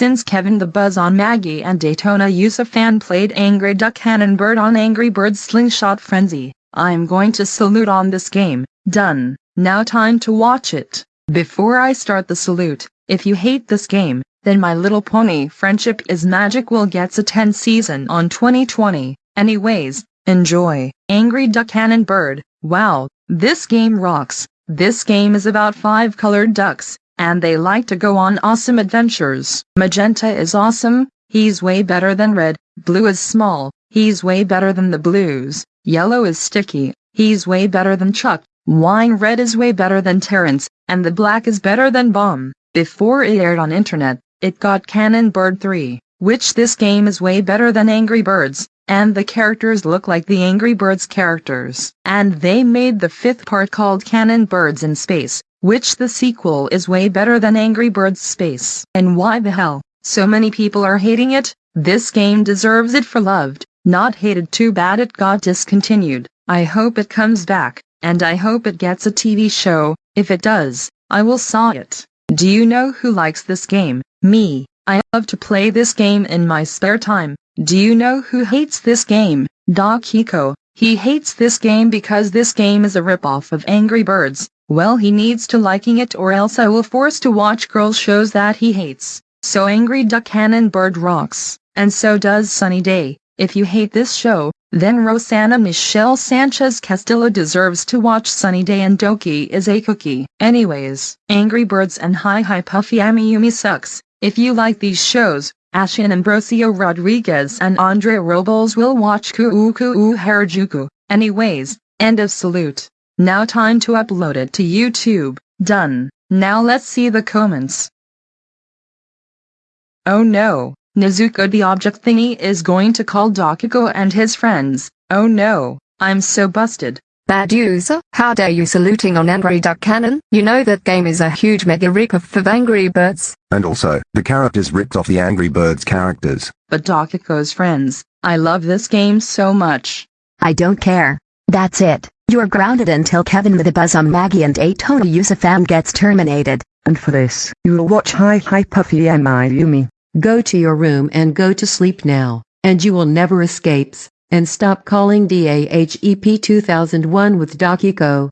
Since Kevin the Buzz on Maggie and Daytona Yusufan played Angry Duck Cannon Bird on Angry Birds Slingshot Frenzy, I'm going to salute on this game. Done. Now time to watch it. Before I start the salute, if you hate this game, then My Little Pony Friendship is Magic will gets a 10 season on 2020. Anyways, enjoy. Angry Duck Cannon Bird. Wow, this game rocks. This game is about five colored ducks, and they like to go on awesome adventures. Magenta is awesome, he's way better than red. Blue is small, he's way better than the blues. Yellow is sticky, he's way better than Chuck. Wine red is way better than Terrence, and the black is better than Bomb. Before it aired on internet, it got Cannon Bird 3, which this game is way better than Angry Birds, and the characters look like the Angry Birds characters. And they made the fifth part called Cannon Birds in Space, which the sequel is way better than Angry Birds Space. And why the hell, so many people are hating it? This game deserves it for loved, not hated too bad it got discontinued. I hope it comes back, and I hope it gets a TV show, if it does, I will saw it. Do you know who likes this game? Me. I love to play this game in my spare time. Do you know who hates this game? Dokiko. He hates this game because this game is a ripoff of Angry Birds. Well he needs to liking it or else I will force to watch girl shows that he hates. So Angry Duck Cannon Bird rocks, and so does Sunny Day. If you hate this show, then Rosanna Michelle Sanchez Castillo deserves to watch Sunny Day and Doki is a cookie. Anyways, Angry Birds and Hi Hi Puffy Amiyumi sucks. If you like these shows, Ashin Ambrosio Rodriguez and Andre Robles will watch Kuu Kuu Harajuku. Anyways, end of salute. Now time to upload it to YouTube. Done. Now let's see the comments. Oh no, Nezuko the object thingy is going to call Dokiko and his friends. Oh no, I'm so busted. Bad user, how dare you saluting on Angry Duck Cannon? You know that game is a huge mega ripoff of Angry Birds. And also, the characters ripped off the Angry Birds characters. But Dokiko's friends, I love this game so much. I don't care. That's it. You're grounded until Kevin with a buzz on Maggie and Daytona Yusufam gets terminated. And for this, you'll watch Hi Hi Puffy Amiyumi. Go to your room and go to sleep now, and you will never escapes, and stop calling DAHEP 2001 with Dokiko.